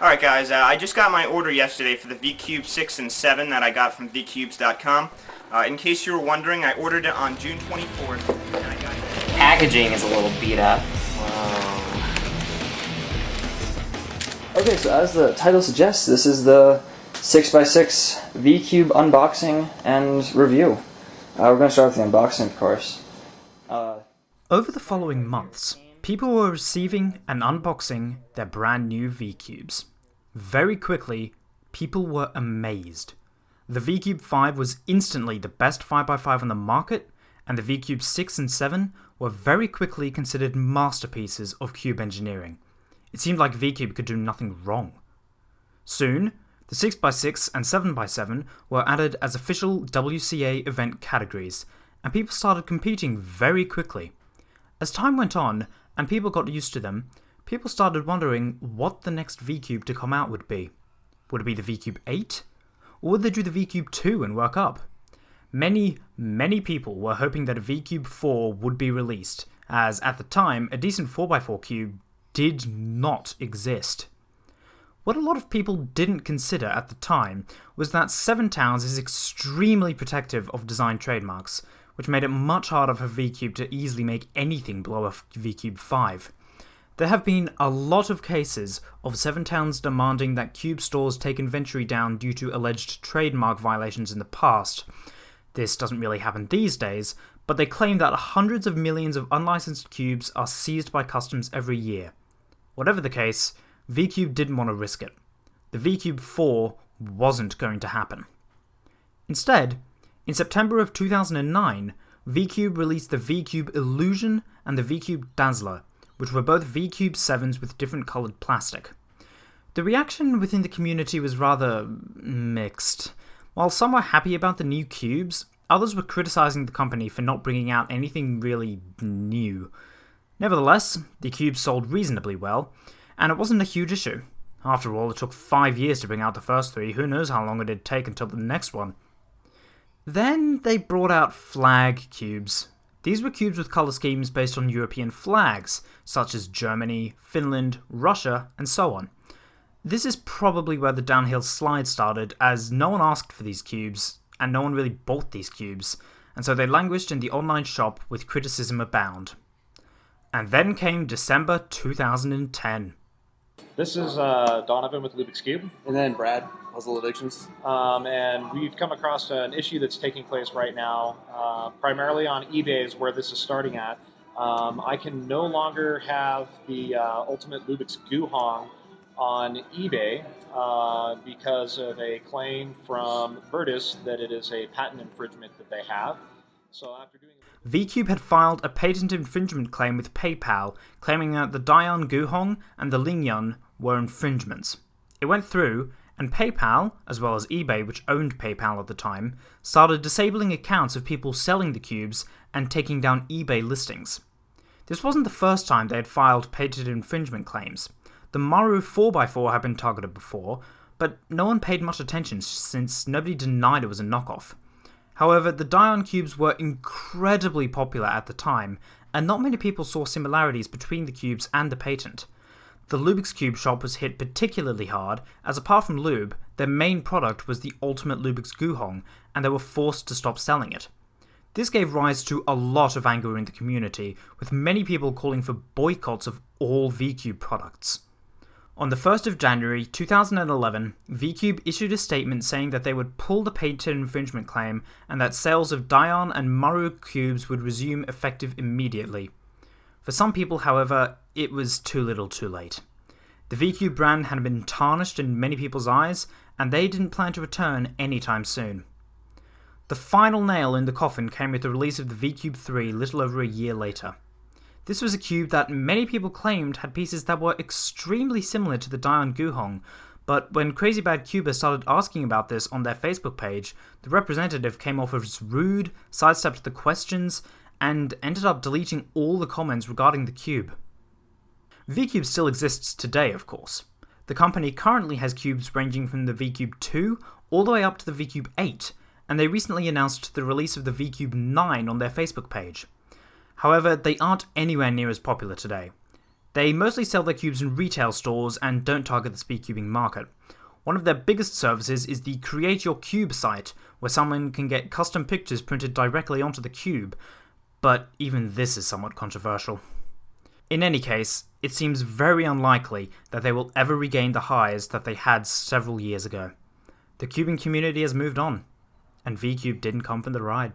Alright guys, uh, I just got my order yesterday for the VCube 6 and 7 that I got from VCubes.com. Uh, in case you were wondering, I ordered it on June 24th, and I got it... Packaging is a little beat up. Okay, so as the title suggests, this is the 6x6 VCube unboxing and review. Uh, we're going to start with the unboxing, of course. Uh, Over the following months, people were receiving and unboxing their brand new V-Cubes. Very quickly, people were amazed. The V-Cube 5 was instantly the best 5x5 on the market, and the VCube 6 and 7 were very quickly considered masterpieces of cube engineering. It seemed like V-Cube could do nothing wrong. Soon, the 6x6 and 7x7 were added as official WCA event categories, and people started competing very quickly. As time went on, and people got used to them, people started wondering what the next VCube to come out would be. Would it be the VCube 8? Or would they do the VCube 2 and work up? Many, many people were hoping that a VCube 4 would be released, as at the time, a decent 4x4 cube did not exist. What a lot of people didn't consider at the time was that Seven Towns is extremely protective of design trademarks, which made it much harder for VCube to easily make anything below a VCube 5. There have been a lot of cases of Seven Towns demanding that Cube stores take inventory down due to alleged trademark violations in the past. This doesn't really happen these days, but they claim that hundreds of millions of unlicensed cubes are seized by customs every year. Whatever the case, VCube didn't want to risk it. The VCube 4 wasn't going to happen. Instead, in September of 2009, VCube released the VCube Illusion and the VCube Dazzler, which were both VCube 7s with different coloured plastic. The reaction within the community was rather mixed. While some were happy about the new cubes, others were criticising the company for not bringing out anything really new. Nevertheless, the cubes sold reasonably well, and it wasn't a huge issue. After all, it took five years to bring out the first three, who knows how long it'd take until the next one. Then they brought out flag cubes. These were cubes with colour schemes based on European flags, such as Germany, Finland, Russia, and so on. This is probably where the downhill slide started, as no one asked for these cubes, and no one really bought these cubes, and so they languished in the online shop with criticism abound. And then came December 2010. This is uh, Donovan with Lubix Cube, And then Brad, Puzzle Addictions. um, and we've come across an issue that's taking place right now, uh, primarily on eBay is where this is starting at. Um, I can no longer have the uh, Ultimate Lubix Guhong on eBay uh, because of a claim from Verdes that it is a patent infringement that they have. So after doing VCube had filed a patent infringement claim with PayPal, claiming that the DaYan Guhong and the Lingyun were infringements. It went through, and PayPal, as well as eBay, which owned PayPal at the time, started disabling accounts of people selling the cubes and taking down eBay listings. This wasn't the first time they had filed patent infringement claims. The Maru 4x4 had been targeted before, but no one paid much attention since nobody denied it was a knockoff. However, the DaYan cubes were incredibly popular at the time, and not many people saw similarities between the cubes and the patent. The Lubix Cube shop was hit particularly hard, as apart from lube, their main product was the ultimate Lubix Guhong, and they were forced to stop selling it. This gave rise to a lot of anger in the community, with many people calling for boycotts of all VCube products. On the 1st of January 2011, VCube issued a statement saying that they would pull the patent infringement claim and that sales of DaYan and Maru cubes would resume effective immediately. For some people, however, it was too little too late. The VCube brand had been tarnished in many people's eyes, and they didn't plan to return anytime soon. The final nail in the coffin came with the release of the VCube 3 little over a year later. This was a cube that many people claimed had pieces that were extremely similar to the DaYan Guhong, but when CrazyBadCuber started asking about this on their Facebook page, the representative came off as rude, sidestepped the questions, and ended up deleting all the comments regarding the cube. VCube still exists today, of course. The company currently has cubes ranging from the VCube 2 all the way up to the VCube 8, and they recently announced the release of the VCube 9 on their Facebook page. However, they aren't anywhere near as popular today. They mostly sell their cubes in retail stores and don't target the speedcubing market. One of their biggest services is the Create Your Cube site, where someone can get custom pictures printed directly onto the cube, but even this is somewhat controversial. In any case, it seems very unlikely that they will ever regain the highs that they had several years ago. The cubing community has moved on, and VCube didn't come for the ride.